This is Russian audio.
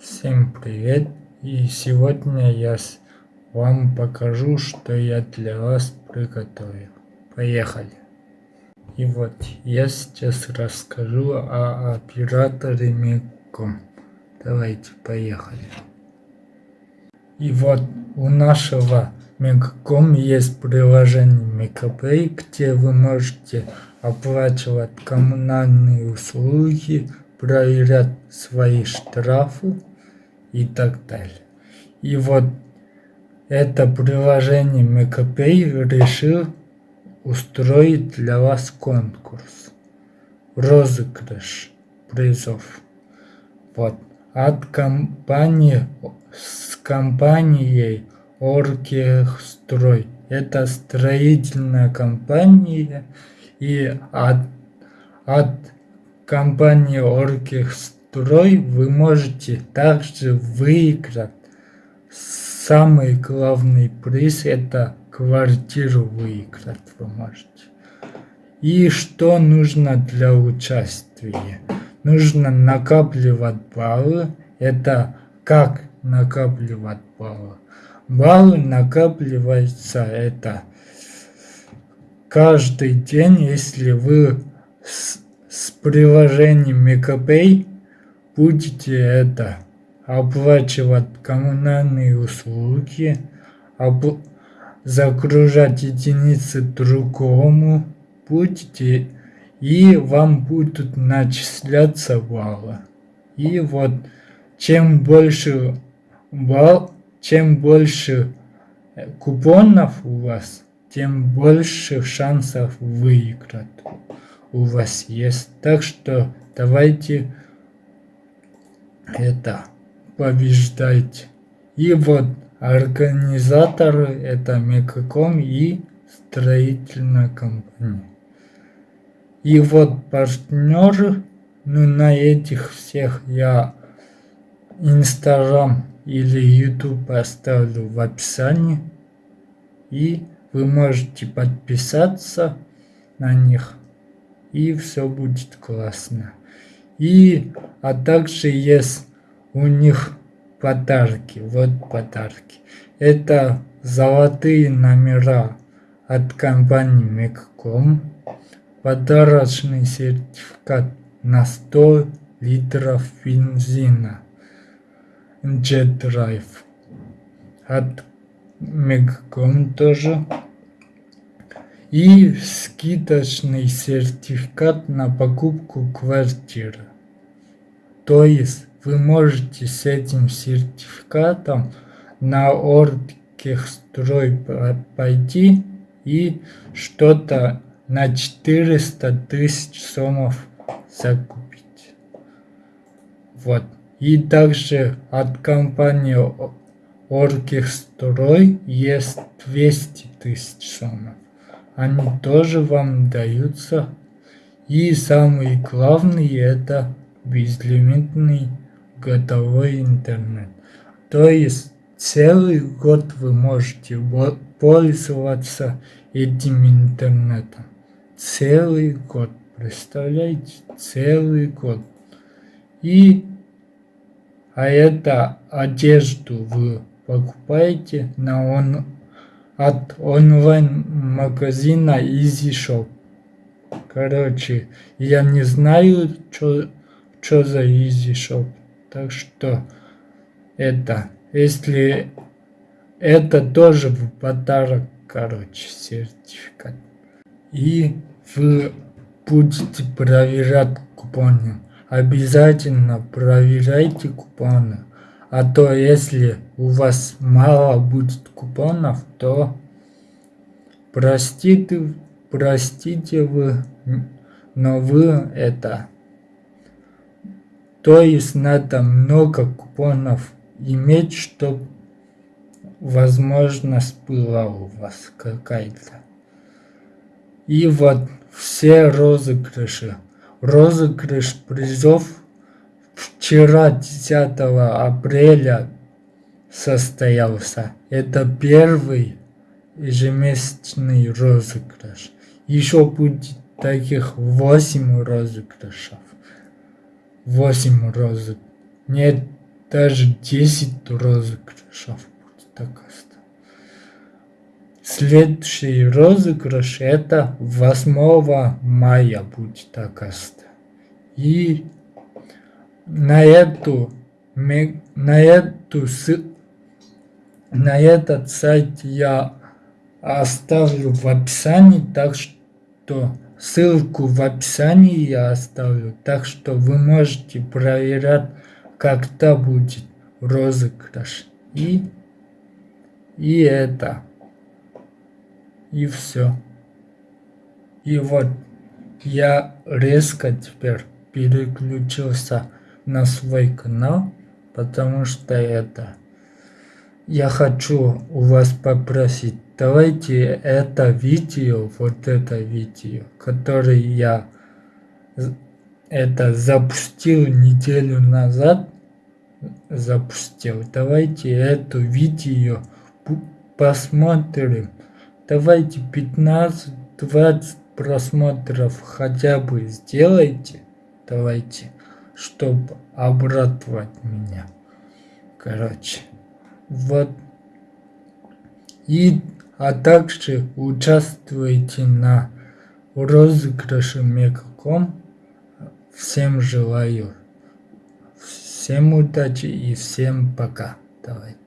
Всем привет! И сегодня я вам покажу, что я для вас приготовил. Поехали! И вот я сейчас расскажу о операторе Мегком. Давайте поехали. И вот у нашего Мегком есть приложение Мегапay, где вы можете оплачивать коммунальные услуги, проверять свои штрафы и так далее. И вот это приложение MegaPay решил устроить для вас конкурс. Розыгрыш призов. Вот. От компании с компанией Оргстрой. Это строительная компания и от, от компании Оргстрой вы можете также выиграть самый главный приз это квартиру выиграть вы можете. И что нужно для участия? Нужно накапливать баллы. Это как накапливать баллы? Баллы накапливаются это каждый день, если вы с с приложением Мегапay будете это оплачивать коммунальные услуги, об... загружать единицы другому будете и вам будут начисляться баллы. И вот чем больше балл, чем больше купонов у вас, тем больше шансов выиграть у вас есть. Так что давайте это побеждайте. И вот организаторы это Мегаком и строительная компания. И вот партнеры, ну на этих всех я Инстаграм или YouTube оставлю в описании. И вы можете подписаться на них и все будет классно. И, а также есть у них подарки, вот подарки. Это золотые номера от компании Мегком, подарочный сертификат на 100 литров бензина. Jet Drive от Мегком тоже и скидочный сертификат на покупку квартиры. То есть вы можете с этим сертификатом на Оргтехстрой пойти и что-то на 400 тысяч сомов закупить. Вот. И также от компании Оргтехстрой есть 200 тысяч сомов они тоже вам даются. И самый главный это безлимитный готовой интернет. То есть целый год вы можете пользоваться этим интернетом. Целый год. Представляете? Целый год. И а это одежду вы покупаете на он от онлайн-магазина Easy Shop. Короче, я не знаю, что за Easy Shop. Так что это, если это тоже в подарок, короче, сертификат. И вы будете проверять купоны. Обязательно проверяйте купоны. А то если у вас мало будет купонов, то простите, простите вы, но вы это... То есть надо много купонов иметь, чтобы возможность была у вас какая-то. И вот все розыгрыши. Розыгрыш призов вчера, 10 апреля, состоялся. Это первый ежемесячный розыгрыш. Еще будет таких 8 розыгрышев. 8 розыгрышей. Нет, даже 10 розыгрышев будет оказывается. Следующий розыгрыш это 8 мая будет оказывается. И на эту на эту на этот сайт я оставлю в описании, так что ссылку в описании я оставлю, так что вы можете проверять, когда будет розыгрыш. И, и это. И все. И вот я резко теперь переключился на свой канал, потому что это я хочу у вас попросить, давайте это видео, вот это видео, которое я это запустил неделю назад, запустил. Давайте это видео посмотрим. Давайте 15-20 просмотров хотя бы сделайте. Давайте, чтобы обрадовать меня. Короче. Вот. И, а также участвуйте на розыгрыше Мегаком. Всем желаю. Всем удачи и всем пока. Давайте.